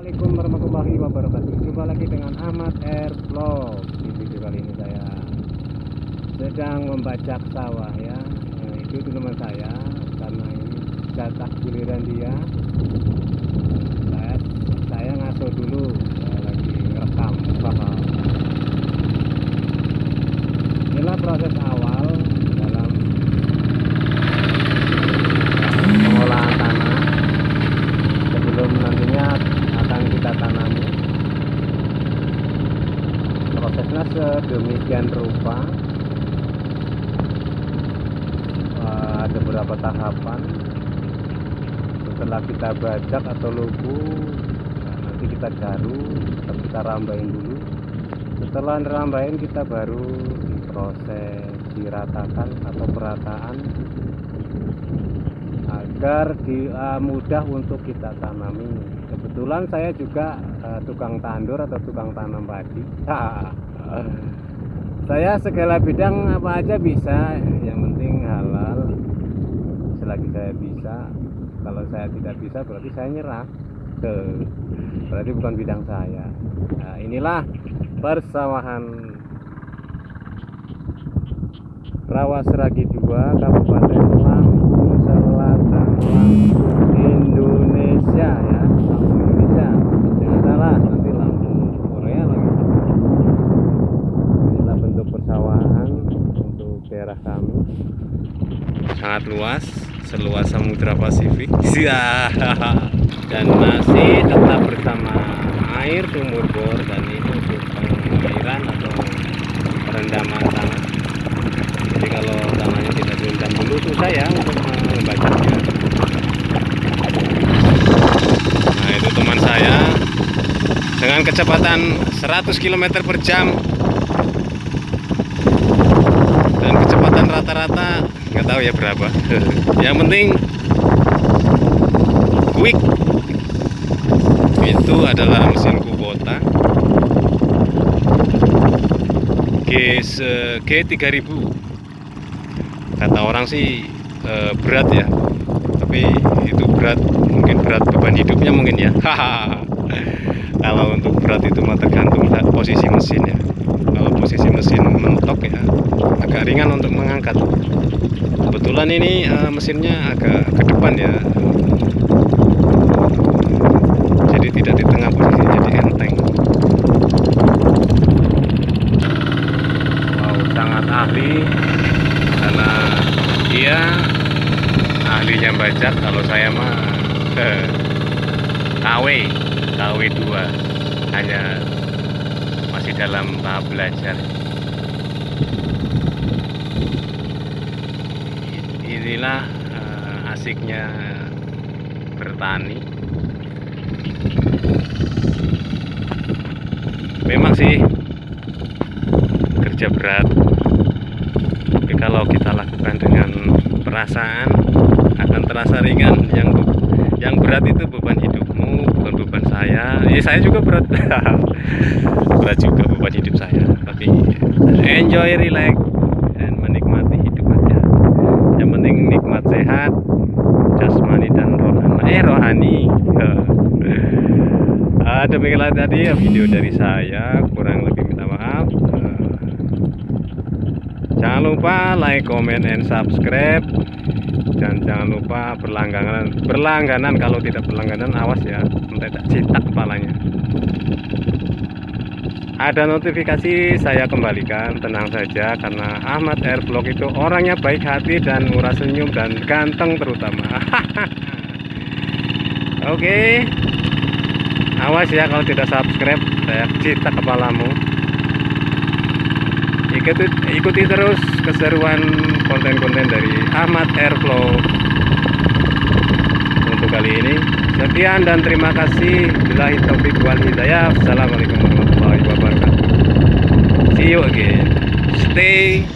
Assalamualaikum warahmatullahi wabarakatuh. Jumpa lagi dengan Ahmad Air Vlog. Di video kali ini saya Sedang membajak sawah ya. Nah, Itu teman saya Karena ini jatah giliran dia. Saya, saya ngaso dulu Saya lagi ngerekam Inilah proses awal Dalam Pengolahan tanah sebelum nantinya akan kita tanami prosesnya sedemikian rupa Eh, ada beberapa tahapan setelah kita bajak atau lubu nanti kita garu kita rambain dulu setelah rambain kita baru diproses diratakan atau perataan agar di, uh, mudah untuk kita tanami. Kebetulan saya juga uh, tukang tandur atau tukang tanam padi. saya segala bidang apa aja bisa, yang penting halal. Selagi saya bisa, kalau saya tidak bisa berarti saya nyerah. Tuh, berarti bukan bidang saya. Nah, inilah persawahan Rawa Seragi 2 Kabupaten Lampung Selatan Lampung Indonesia ya Lampung Indonesia jangan salah nanti Lampung Korea lagi inilah bentuk persawahan untuk daerah kami. Sangat luas seluas Samudra Pasifik. Sia. dan masih tetap bersama air sumur bor dan ini untuk pengairan atau perendaman tanah. Jadi kalau tanahnya tidak direndam dulu susah ya untuk membacanya. Nah itu teman saya. Dengan kecepatan 100 km per jam dan kecepatan rata-rata nggak tahu ya berapa. Yang penting quick. Itu adalah mesin Kubota. G, G3000 kata orang sih e, berat ya. Tapi itu berat mungkin berat beban hidupnya mungkin ya. Kalau untuk berat itu mah tergantung posisi mesin ya kalau posisi mesin mentok ya agak ringan untuk mengangkat. Kebetulan ini e, mesinnya agak ke depan ya. Jadi tidak di tengah posisi jadi enteng. Wow sangat ahli. Karena dia ahlinya bajak kalau saya mah KW KW 2 hanya dalam tahap belajar. Inilah uh, asiknya bertani. Memang sih kerja berat. Tapi kalau kita lakukan dengan perasaan akan terasa ringan. Yang yang berat itu beban beban saya. Ya saya juga berat. Berat juga beban hidup saya tapi enjoy relax dan menikmati hidup aja. Yang penting nikmat sehat jasmani dan rohani. Eh rohani. Uh, demikianlah tadi video dari saya kurang lebih minta maaf. Uh, jangan lupa like comment and subscribe jangan lupa berlangganan berlangganan. Kalau tidak berlangganan awas ya nanti tak cetak kepalanya. Ada notifikasi saya kembalikan. Tenang saja karena Ahmad Airvlog itu orangnya baik hati dan murah senyum dan ganteng terutama. Oke. Okay. awas ya kalau tidak subscribe saya cetak kepalamu. Ikuti, ikuti terus keseruan konten-konten dari Ahmad Airflow kali ini. Sekian dan terima kasih. Billahi taufiq wal hidayah. Assalamualaikum warahmatullahi wabarakatuh. See you again. Stay